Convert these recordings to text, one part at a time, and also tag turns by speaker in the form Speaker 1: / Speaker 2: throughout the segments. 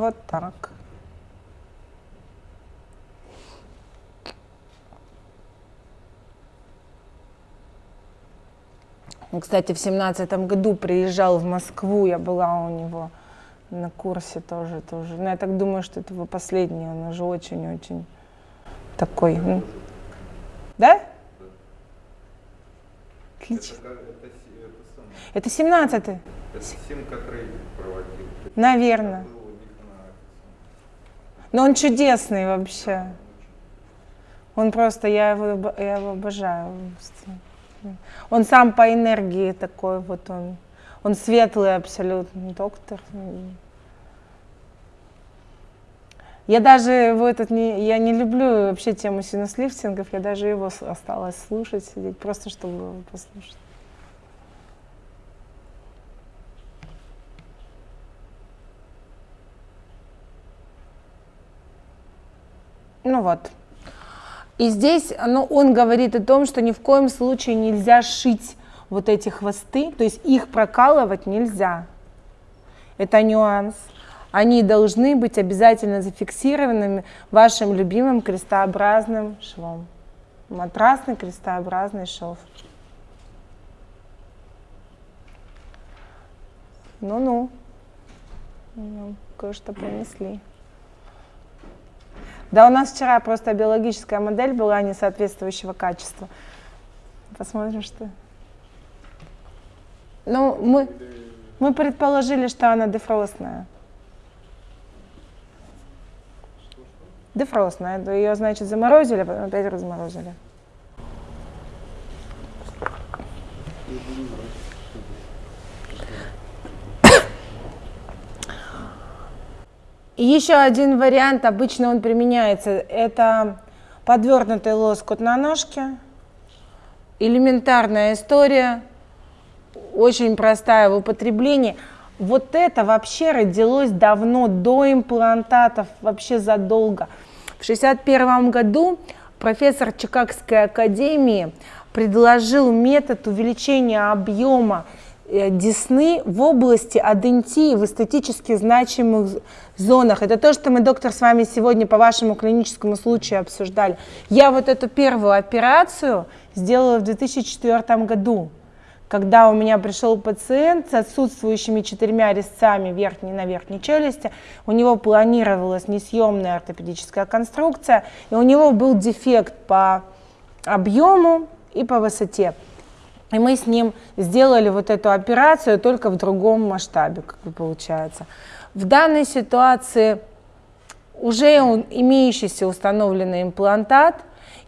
Speaker 1: Вот так. Он, кстати, в семнадцатом году приезжал в Москву, я была у него на курсе тоже, тоже. Но я так думаю, что это его последний, он уже очень-очень такой. ну. Да? Отлично.
Speaker 2: Это, это, это самое.
Speaker 1: Это семнадцатый,
Speaker 2: Это Симка трейдинг проводил.
Speaker 1: наверное.
Speaker 2: Был у них на это
Speaker 1: Но он чудесный вообще. Он просто, я его, я его обожаю. Он сам по энергии такой вот он. Он светлый абсолютно доктор. Я даже его этот не, я не люблю вообще тему синуслифтингов, я даже его осталось слушать, сидеть, просто чтобы послушать. Вот. И здесь ну, он говорит о том, что ни в коем случае нельзя шить вот эти хвосты, то есть их прокалывать нельзя. Это нюанс. Они должны быть обязательно зафиксированными вашим любимым крестообразным швом. Матрасный крестообразный шов. Ну-ну. Ну, Кое-что принесли. Да, у нас вчера просто биологическая модель была несоответствующего качества. Посмотрим, что. Ну, мы, мы предположили, что она дефростная. Дефростная. Ее, значит, заморозили, потом опять разморозили. Еще один вариант, обычно он применяется, это подвернутый лоскут на ножке. Элементарная история, очень простая в употреблении. Вот это вообще родилось давно, до имплантатов, вообще задолго. В 1961 году профессор Чикагской академии предложил метод увеличения объема десны в области адентии в эстетически значимых зонах. Это то, что мы, доктор, с вами сегодня по вашему клиническому случаю обсуждали. Я вот эту первую операцию сделала в 2004 году, когда у меня пришел пациент с отсутствующими четырьмя резцами верхней на верхней челюсти, у него планировалась несъемная ортопедическая конструкция, и у него был дефект по объему и по высоте. И мы с ним сделали вот эту операцию только в другом масштабе, как бы получается. В данной ситуации уже имеющийся установленный имплантат,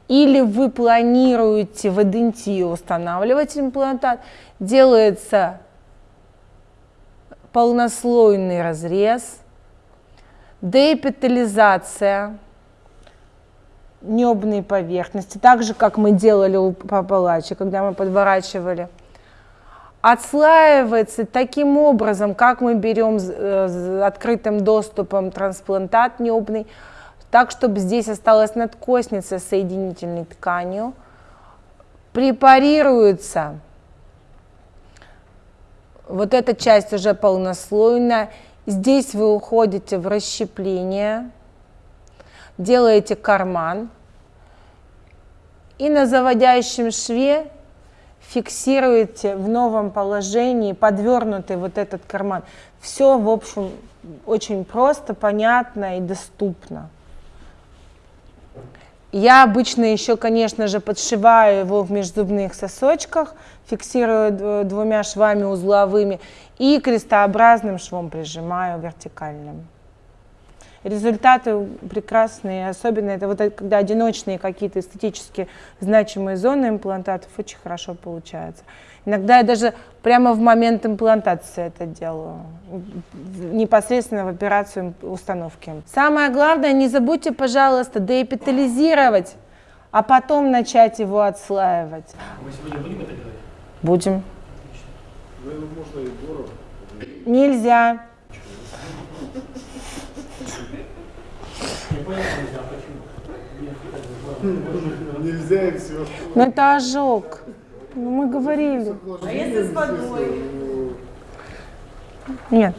Speaker 1: или вы планируете в идентию устанавливать имплантат, делается полнослойный разрез, деэпитализация небной поверхности, так же, как мы делали у папалачи, когда мы подворачивали. Отслаивается таким образом, как мы берем с э, открытым доступом трансплантат небный, так, чтобы здесь осталась надкосница с соединительной тканью, препарируется вот эта часть уже полнослойная. Здесь вы уходите в расщепление, делаете карман и на заводящем шве фиксируете в новом положении подвернутый вот этот карман. Все, в общем, очень просто, понятно и доступно. Я обычно еще, конечно же, подшиваю его в межзубных сосочках, фиксирую дв- двумя швами узловыми и крестообразным швом прижимаю вертикальным. Результаты прекрасные, особенно это вот когда одиночные какие-то эстетически значимые зоны имплантатов очень хорошо получается. Иногда я даже прямо в момент имплантации это делаю, непосредственно в операцию установки. Самое главное, не забудьте, пожалуйста, деэпитализировать, а потом начать его отслаивать.
Speaker 3: Мы сегодня будем это делать?
Speaker 1: Будем.
Speaker 4: Наверное, можно и дорого.
Speaker 1: Нельзя.
Speaker 3: Я понял, нельзя,
Speaker 4: и все.
Speaker 1: Но это ожог. Ну, мы говорили.
Speaker 4: А если с водой?
Speaker 1: Нет.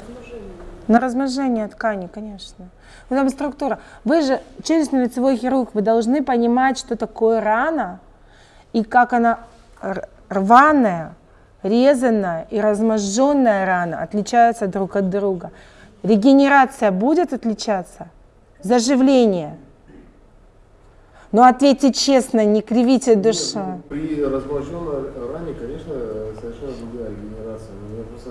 Speaker 1: На размножение ткани, конечно. Ну, там структура. Вы же челюстно-лицевой хирург, вы должны понимать, что такое рана и как она рваная, резанная и разможженная рана отличаются друг от друга. Регенерация будет отличаться? Заживление? Ну ответьте честно, не кривите.
Speaker 4: Нет, ну, При размноженной ране, конечно, совершенно другая регенерация. Но я просто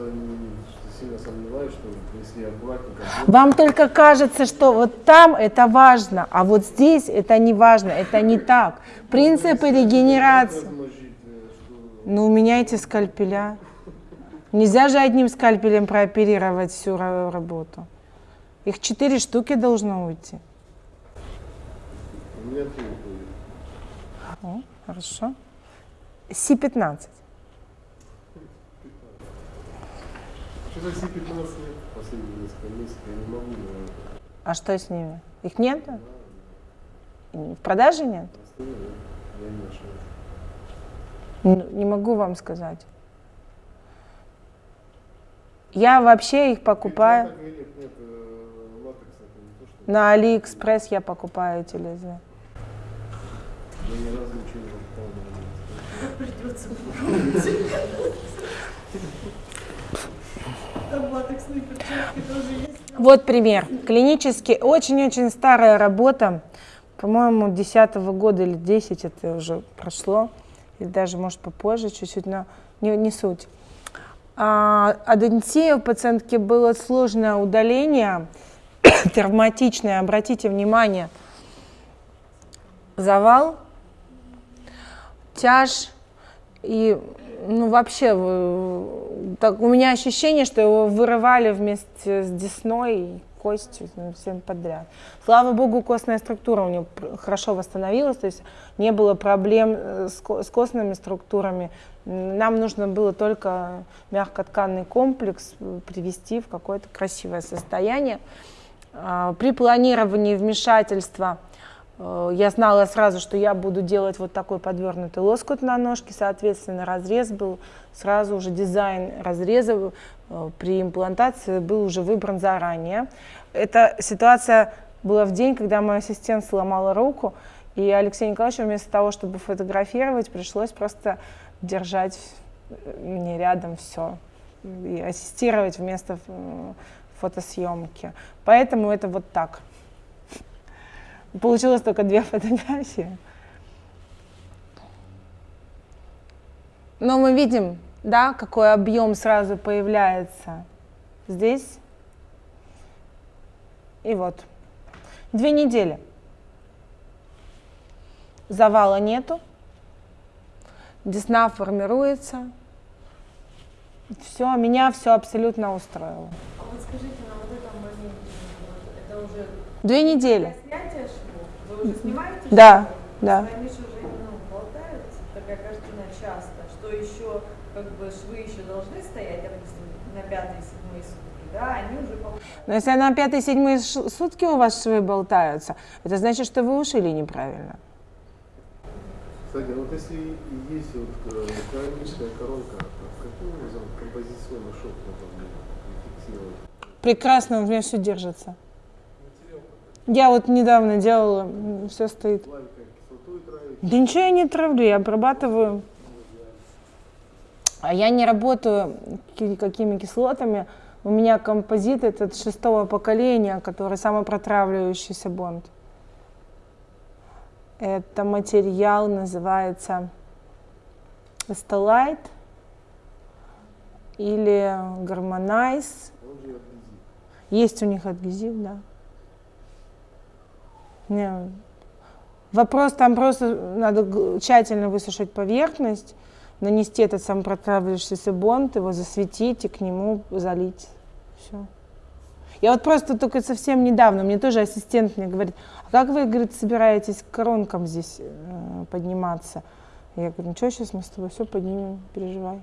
Speaker 4: сильно сомневаюсь, что если аккуратненько...
Speaker 1: Вам только кажется, что вот там это важно, а вот здесь это не важно, это не так. Принципы регенерации.
Speaker 4: размножить, э.
Speaker 1: Ну, меняйте скальпеля. Нельзя же одним скальпелем прооперировать всю ра- работу. Их четыре штуки должно уйти.
Speaker 4: У меня три уходит.
Speaker 1: О, хорошо. Си-15.
Speaker 4: Что-то все 15 лет последние несколько месяцев я не могу, наверное.
Speaker 1: А что с ними? Их нет? В продаже нет?
Speaker 4: Я не ошибаюсь.
Speaker 1: Ну, Не могу вам сказать. Я вообще их покупаю.
Speaker 4: Или нет, нет, э, латекс это не то, что...
Speaker 1: На Алиэкспресс я покупаю эти лезвия.
Speaker 4: Я ни разу ничего не.
Speaker 1: Вот пример. Клинически очень-очень старая работа. По-моему, 10 года или 10 это уже прошло. Или даже, может, попозже чуть-чуть, но не, не суть. А, адентия у пациентки было сложное удаление, травматичное. Обратите внимание, завал, тяж и ну вообще так, у меня ощущение, что его вырывали вместе с десной и костью ну, всем подряд. Слава богу, костная структура у него хорошо восстановилась, то есть не было проблем э, с, ко- с костными структурами. Нам нужно было только мягкотканный комплекс э, привести в какое-то красивое состояние. А, При планировании вмешательства э, я знала сразу, что я буду делать вот такой подвернутый лоскут на ножке, соответственно, разрез был, сразу уже дизайн разреза э, при имплантации был уже выбран заранее. Эта ситуация была в день, когда мой ассистент сломала руку, и Алексей Николаевич вместо того, чтобы фотографировать, пришлось просто держать э, мне рядом все и ассистировать вместо фотосъемки. Поэтому это вот так. Получилось только две фотографии. Но мы видим, да, какой объем сразу появляется здесь. И вот. Две недели. Завала нету. Десна формируется. Все, меня все абсолютно устроило.
Speaker 5: А вот скажите, на вот этом моменте, это уже
Speaker 1: Две недели.
Speaker 5: для снятия швов? Вы уже снимаете
Speaker 1: Да,
Speaker 5: швы?
Speaker 1: да.
Speaker 5: Они же уже ну, болтаются, такая картина часто, что еще как бы швы еще должны стоять, допустим, на пятой, седьмой сутки, да, они уже.
Speaker 1: Но если на пятые-седьмые ш- сутки у вас швы болтаются, это значит, что вы ушили неправильно.
Speaker 4: Кстати, а вот если есть вот э, коронка, то каким образом композиционный шов можно фиксировать?
Speaker 1: Прекрасно, у меня все держится. Я вот недавно делала, все стоит. Да ничего я не травлю, я обрабатываю. А я не работаю ки- какими кислотами. У меня композит этот шестого поколения, который самый протравливающийся бонд. Это материал называется Estolite или Гармонайз. Есть у них адгезив, да. Не. Вопрос там просто надо тщательно высушить поверхность, нанести этот сам протравливающийся бонд, его засветить и к нему залить. Все. Я вот просто только совсем недавно, мне тоже ассистент мне говорит, а как вы, говорит, собираетесь к коронкам здесь э, подниматься? Я говорю, ничего, сейчас мы с тобой все поднимем, переживай.